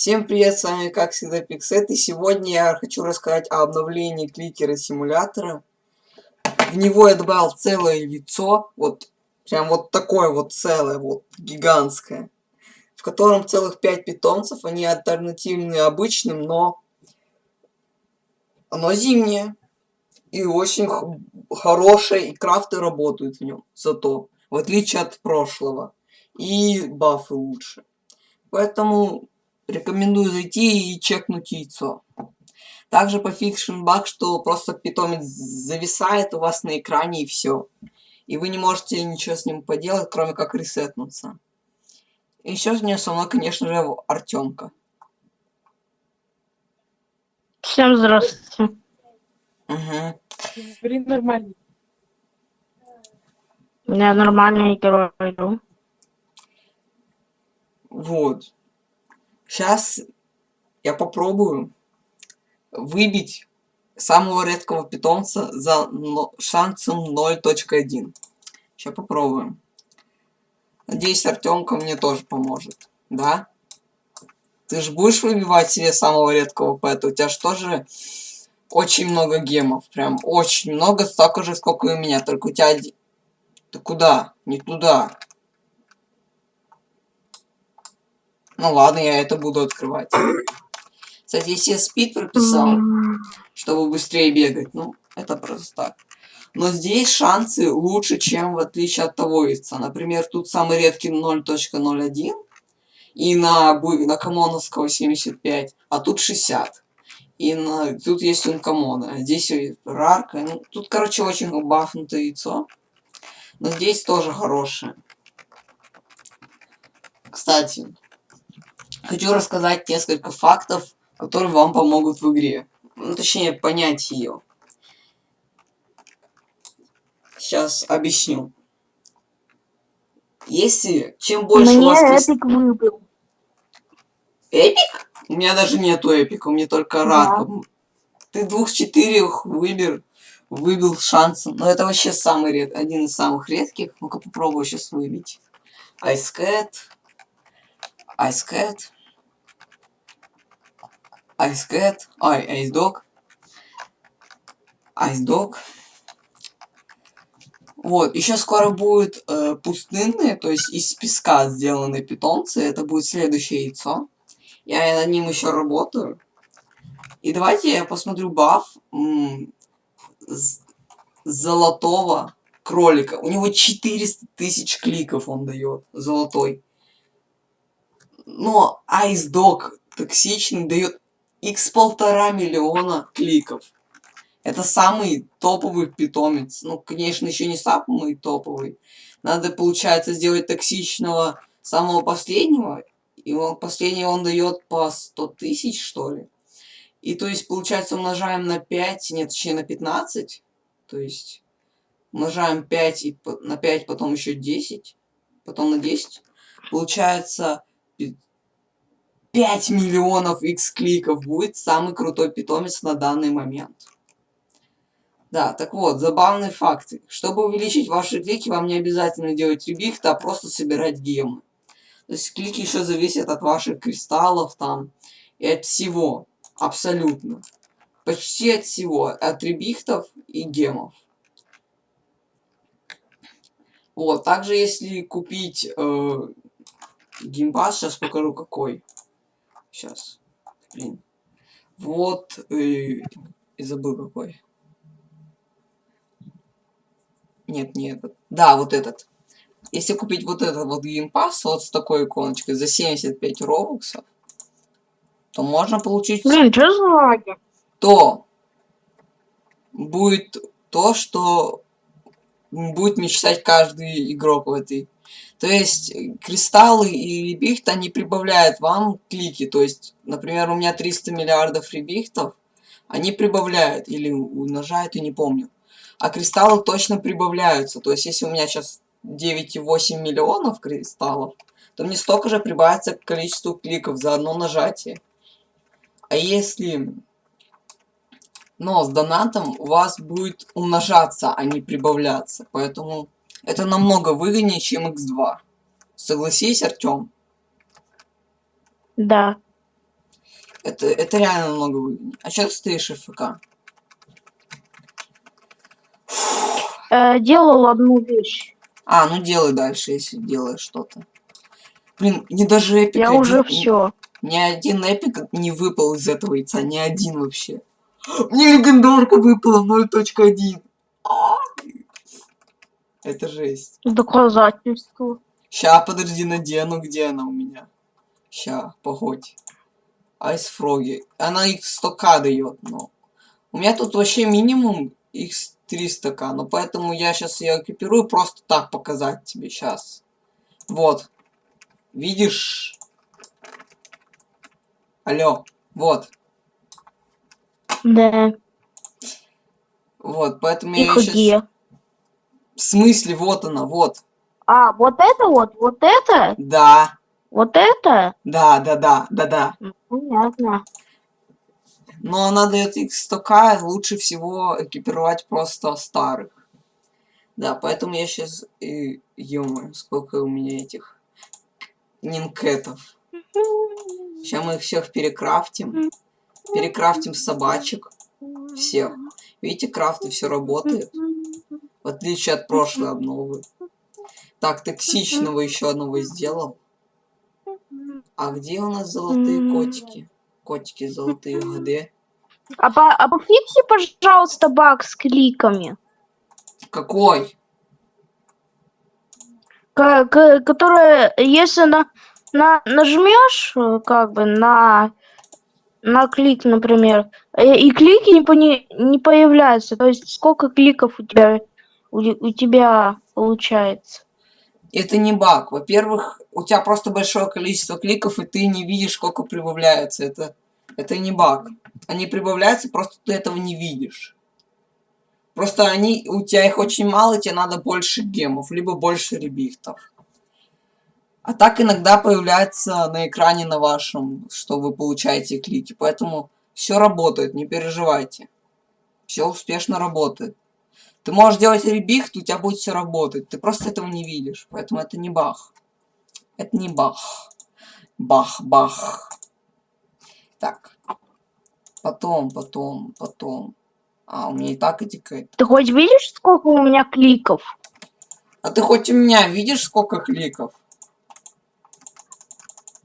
Всем привет, с вами как всегда Пиксет, и сегодня я хочу рассказать о обновлении кликера симулятора. В него я добавил целое яйцо, вот прям вот такое вот целое, вот гигантское, в котором целых 5 питомцев, они альтернативные обычным, но оно зимнее. И очень хорошее, и крафты работают в нем, зато, в отличие от прошлого. И бафы лучше. Поэтому Рекомендую зайти и чекнуть яйцо. Также пофикшен баг, что просто питомец зависает у вас на экране и все. И вы не можете ничего с ним поделать, кроме как ресетнуться. И еще с ним со мной, конечно же, Артемка. Всем здравствуйте. Угу. Блин, нормально. Я нормальный герой иду. Вот. Сейчас я попробую выбить самого редкого питомца за шансом 0.1. Сейчас попробуем. Надеюсь, Артемка мне тоже поможет. Да? Ты же будешь выбивать себе самого редкого пэта? У тебя же тоже очень много гемов. Прям очень много, столько же, сколько и у меня. Только у тебя... Ты куда? Не туда. Ну ладно, я это буду открывать. Кстати, если я спид прописал, чтобы быстрее бегать, ну, это просто так. Но здесь шансы лучше, чем в отличие от того яйца. Например, тут самый редкий 0.01 и на, на комоновского 75, а тут 60. И на, тут есть ункомона, а здесь рарка. Ну, тут, короче, очень бафнутое яйцо. Но здесь тоже хорошее. Кстати, Хочу рассказать несколько фактов, которые вам помогут в игре. Ну, точнее, понять ее. Сейчас объясню. Если чем больше Мне у вас... эпик выбил. Эпик? У меня даже нету эпика, у меня только Да. ранка. Ты двух-четырех выбер, выбил шансом. Но это вообще самый ред, один из самых редких. Ну-ка попробую сейчас выбить. Ice Cat. Ice Cat. Ой, Ice Dog. Ice Dog. Вот, еще скоро будут э, пустынные, то есть из песка сделанные питомцы. Это будет следующее яйцо. Я над ним еще работаю. И давайте я посмотрю баф золотого кролика. У него 400 тысяч кликов он дает. Золотой. Но Ice Dog токсичный дает x полтора миллиона кликов. Это самый топовый питомец. Ну, конечно, еще не самый топовый. Надо, получается, сделать токсичного самого последнего. И он последний он дает по 100 тысяч, что ли. И то есть, получается, умножаем на 5, нет, точнее на 15. То есть, умножаем 5 и на 5, потом еще 10. Потом на 10. Получается, 5 миллионов x кликов будет самый крутой питомец на данный момент. Да, так вот, забавные факты. Чтобы увеличить ваши клики, вам не обязательно делать ребихта, а просто собирать гемы. То есть клики еще зависят от ваших кристаллов там и от всего. Абсолютно. Почти от всего. От ребихтов и гемов. Вот, также если купить э, геймпас, сейчас покажу какой. Сейчас. Блин. Вот. Э, и забыл какой. Нет, не этот. Да, вот этот. Если купить вот этот вот геймпас вот с такой иконочкой за 75 робоксов, то можно получить... Блин, что за лаги? То будет то, что будет мечтать каждый игрок в этой то есть э, кристаллы и ребихт, они прибавляют вам клики. То есть, например, у меня 300 миллиардов ребихтов, они прибавляют или умножают, и не помню. А кристаллы точно прибавляются. То есть, если у меня сейчас 9,8 миллионов кристаллов, то мне столько же прибавится к количеству кликов за одно нажатие. А если... Но с донатом у вас будет умножаться, а не прибавляться. Поэтому это намного выгоднее, чем x2. Согласись, Артём? Да. Это, это реально много выгоднее. А что ты стоишь ФК? Э, делал одну вещь. А, ну делай дальше, если делаешь что-то. Блин, мне даже эпик Я один- уже все. Ни один эпик не выпал из этого яйца, ни один вообще. Мне легендарка выпала 0.1. Это жесть. Доказательство. Ща, подожди, надену, где она у меня? Ща, погодь. Айс Фроги. Она их 100к дает, но... У меня тут вообще минимум их 300к, но поэтому я сейчас ее экипирую просто так показать тебе сейчас. Вот. Видишь? Алло. Вот. Да. Вот, поэтому я И её щас- где? В смысле, вот она, вот. А, вот это вот, вот это? Да, Вот это? да, да, да, да, да. М, Понятно. Но она дает их 100к, лучше всего экипировать просто старых. Да, поэтому я сейчас... Ё сколько у меня этих нинкетов. Сейчас мы их всех перекрафтим. Перекрафтим собачек. Всех. Видите, крафты все работает. В отличие от прошлой обновы. Так, токсичного еще одного сделал. А где у нас золотые котики? Котики золотые, где? А, по, а пофикси, пожалуйста, баг с кликами. Какой? Ко- ко- которая, если на, на нажмешь, как бы на на клик, например, э, и клики не, пони- не появляются. То есть сколько кликов у тебя у, тебя получается? Это не баг. Во-первых, у тебя просто большое количество кликов, и ты не видишь, сколько прибавляется. Это, это не баг. Они прибавляются, просто ты этого не видишь. Просто они, у тебя их очень мало, тебе надо больше гемов, либо больше ребихтов. А так иногда появляется на экране на вашем, что вы получаете клики. Поэтому все работает, не переживайте. Все успешно работает. Ты можешь делать ребихт, у тебя будет все работать. Ты просто этого не видишь. Поэтому это не бах. Это не бах. Бах-бах. Так. Потом, потом, потом. А, у меня и так этикет. Ты хоть видишь, сколько у меня кликов? А ты хоть у меня видишь, сколько кликов?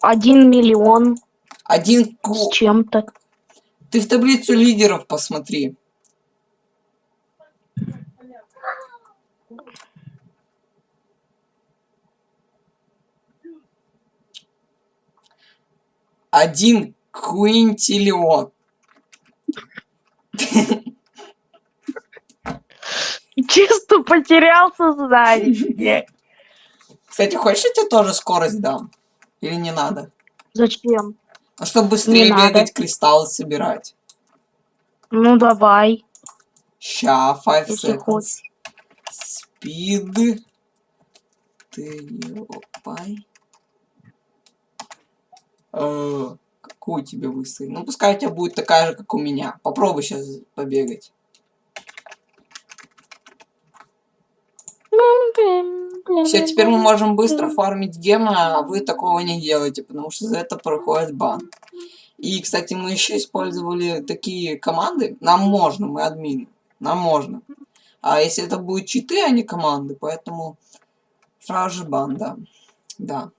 Один миллион Один с чем-то. Ты в таблицу лидеров посмотри. Один квинтиллион. Чисто потерял сознание. Кстати, хочешь, я тебе тоже скорость дам? Или не надо? Зачем? Ну, чтобы быстрее Не надо. бегать, кристаллы собирать. Ну давай. Ща, 5 Если seconds. хочешь. Speed. Триопай. Э, Какую тебе выставить? Ну, пускай у тебя будет такая же, как у меня. Попробуй сейчас побегать. Все, теперь мы можем быстро фармить гемы, а вы такого не делаете, потому что за это проходит бан. И, кстати, мы еще использовали такие команды. Нам можно, мы админы. Нам можно. А если это будет читы, а не команды, поэтому сразу же бан, да. Да.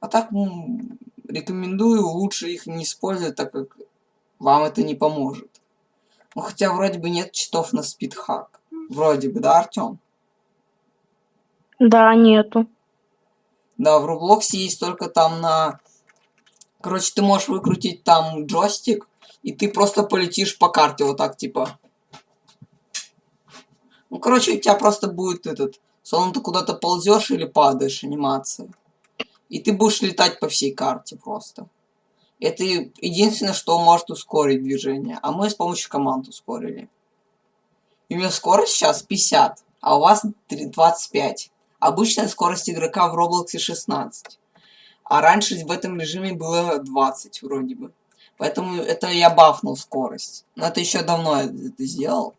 А так, ну, рекомендую лучше их не использовать, так как вам это не поможет. Ну, хотя вроде бы нет читов на спидхак. Вроде бы, да, Артем? Да, нету. Да, в Роблоксе есть только там на... Короче, ты можешь выкрутить там джойстик, и ты просто полетишь по карте вот так, типа. Ну, короче, у тебя просто будет этот... Словно ты куда-то ползешь или падаешь, анимация. И ты будешь летать по всей карте просто. Это единственное, что может ускорить движение. А мы с помощью команд ускорили. И у меня скорость сейчас 50, а у вас три- 25. Обычная скорость игрока в Роблоксе 16. А раньше в этом режиме было 20 вроде бы. Поэтому это я бафнул скорость. Но это еще давно я это сделал.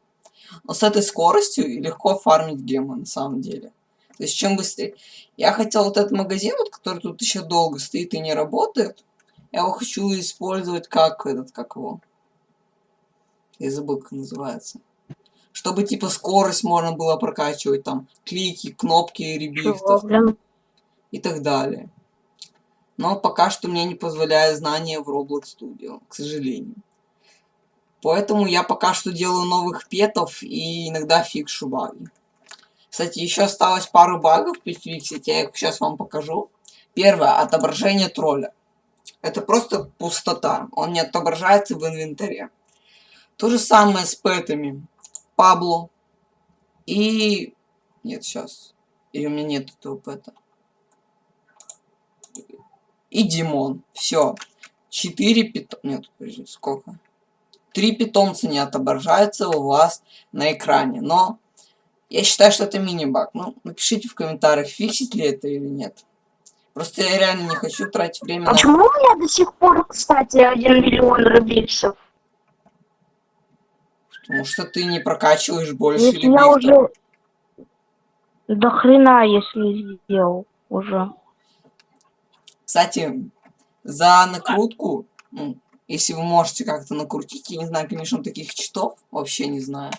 Но с этой скоростью легко фармить гемы на самом деле. То есть чем быстрее. Я хотел вот этот магазин, вот, который тут еще долго стоит и не работает. Я его хочу использовать как этот, как его. Я забыл, как называется. Чтобы типа скорость можно было прокачивать, там, клики, кнопки, ребифтов и так далее. Но пока что мне не позволяет знания в Roblox Studio, к сожалению. Поэтому я пока что делаю новых петов и иногда фикшу баги. Кстати, еще осталось пару багов пофиксить, я их сейчас вам покажу. Первое, отображение тролля. Это просто пустота, он не отображается в инвентаре. То же самое с пэтами. Пабло. И... Нет, сейчас. И у меня нет этого пэта. И Димон. Все. Четыре питомца. Нет, подожди, сколько? Три питомца не отображаются у вас на экране. Но я считаю, что это мини-баг. Ну, напишите в комментариях, фиксить ли это или нет. Просто я реально не хочу тратить время на... Почему у меня до сих пор, кстати, 1 миллион рубиксов? Потому что ты не прокачиваешь больше Если или я уже... До хрена, если сделал уже. Кстати, за накрутку, ну, если вы можете как-то накрутить, я не знаю, конечно, таких читов, вообще не знаю,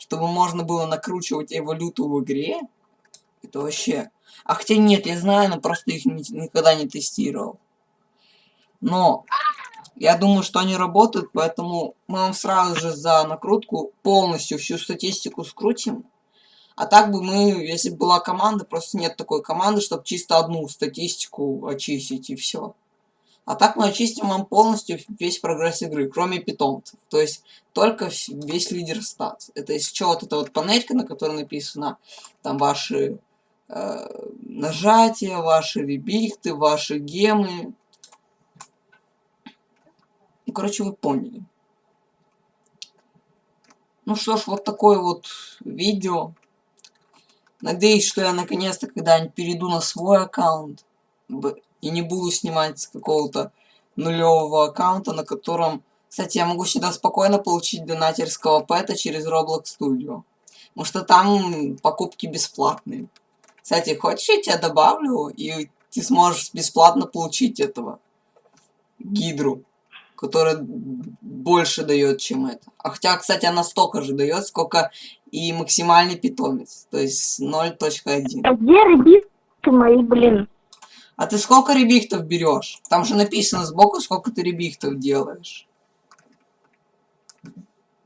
чтобы можно было накручивать эволюту в игре, это вообще... А хотя нет, я знаю, но просто их ни- никогда не тестировал. Но я думаю, что они работают, поэтому мы вам сразу же за накрутку полностью всю статистику скрутим. А так бы мы, если бы была команда, просто нет такой команды, чтобы чисто одну статистику очистить и все. А так мы очистим вам полностью весь прогресс игры, кроме питомцев. То есть только весь лидер стат. Это из чего вот эта вот панелька, на которой написано там ваши э, нажатия, ваши ребихты, ваши гемы. Ну, короче, вы поняли. Ну что ж, вот такое вот видео. Надеюсь, что я наконец-то когда-нибудь перейду на свой аккаунт. И не буду снимать с какого-то нулевого аккаунта, на котором... Кстати, я могу сюда спокойно получить донатерского пэта через Roblox Studio. Потому что там покупки бесплатные. Кстати, хочешь, я тебя добавлю, и ты сможешь бесплатно получить этого гидру, которая больше дает, чем это. А хотя, кстати, она столько же дает, сколько и максимальный питомец, то есть 0.1. А где ребятки мои, блин? А ты сколько ребихтов берешь? Там же написано сбоку, сколько ты ребихтов делаешь.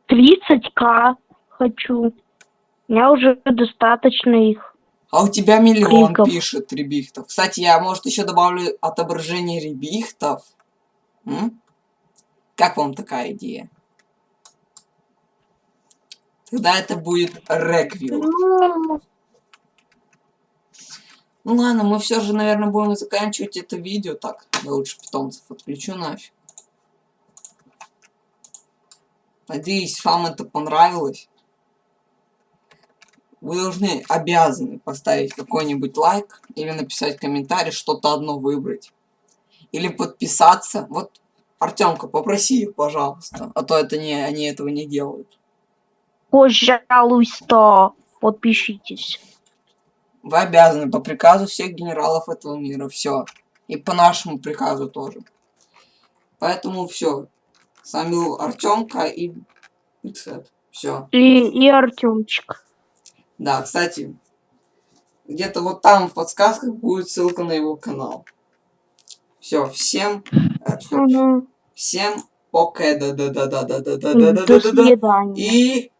30к хочу. У меня уже достаточно их. А у тебя миллион Криков. пишет ребихтов. Кстати, я, может, еще добавлю отображение ребихтов. М? Как вам такая идея? Тогда это будет реквил. Ну, ладно, мы все же, наверное, будем заканчивать это видео. Так, я лучше питомцев отключу нафиг. Надеюсь, вам это понравилось. Вы должны, обязаны поставить какой-нибудь лайк или написать комментарий, что-то одно выбрать. Или подписаться. Вот, Артемка, попроси их, пожалуйста. А то это не, они этого не делают. пожалуйста, подпишитесь. Вы обязаны по приказу всех генералов этого мира. Все. И по нашему приказу тоже. Поэтому все. С вами был Артемка и Иксет. Все. И, и Артемчик. Да, кстати, где-то вот там в подсказках будет ссылка на его канал. Все, всем, э, всем окей, да, да, да, да, да, да, да, да, да, да, и